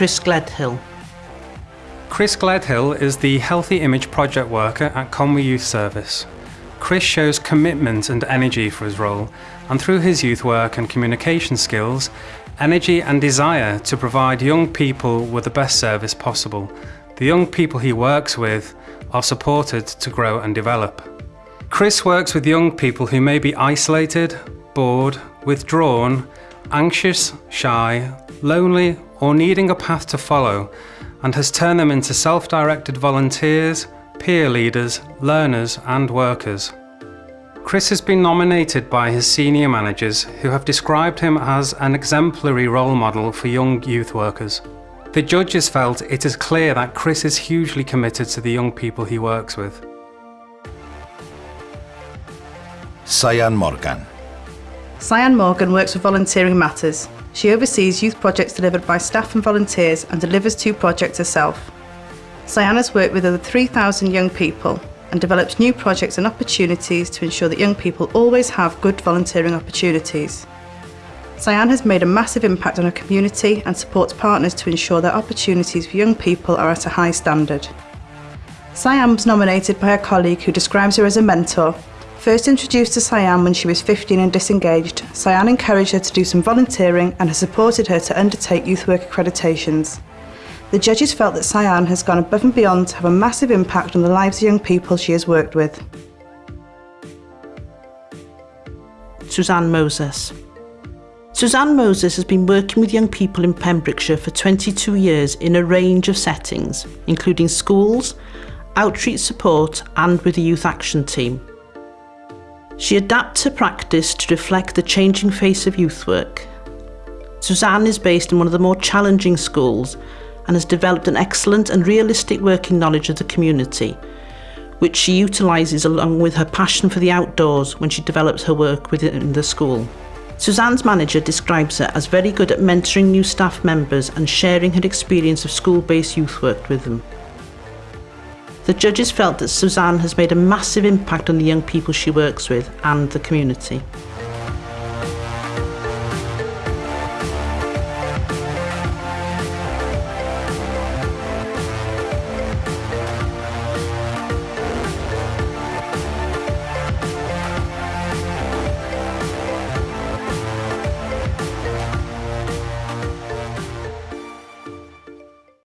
Chris Gledhill. Chris Gledhill is the Healthy Image project worker at Conwy Youth Service. Chris shows commitment and energy for his role, and through his youth work and communication skills, energy and desire to provide young people with the best service possible. The young people he works with are supported to grow and develop. Chris works with young people who may be isolated, bored, withdrawn, anxious, shy, lonely or needing a path to follow and has turned them into self-directed volunteers, peer leaders, learners and workers. Chris has been nominated by his senior managers who have described him as an exemplary role model for young youth workers. The judges felt it is clear that Chris is hugely committed to the young people he works with. Cyan Morgan. Cyan Morgan works with Volunteering Matters. She oversees youth projects delivered by staff and volunteers and delivers two projects herself. Cyan has worked with over 3,000 young people and develops new projects and opportunities to ensure that young people always have good volunteering opportunities. Cyan has made a massive impact on her community and supports partners to ensure that opportunities for young people are at a high standard. Cyan was nominated by a colleague who describes her as a mentor First introduced to Cyan when she was 15 and disengaged, Cyan encouraged her to do some volunteering and has supported her to undertake youth work accreditations. The judges felt that Cyan has gone above and beyond to have a massive impact on the lives of young people she has worked with. Suzanne Moses. Suzanne Moses has been working with young people in Pembrokeshire for 22 years in a range of settings, including schools, outreach support and with the Youth Action Team. She adapts her practice to reflect the changing face of youth work. Suzanne is based in one of the more challenging schools and has developed an excellent and realistic working knowledge of the community, which she utilises along with her passion for the outdoors when she develops her work within the school. Suzanne's manager describes her as very good at mentoring new staff members and sharing her experience of school-based youth work with them. The judges felt that Suzanne has made a massive impact on the young people she works with and the community.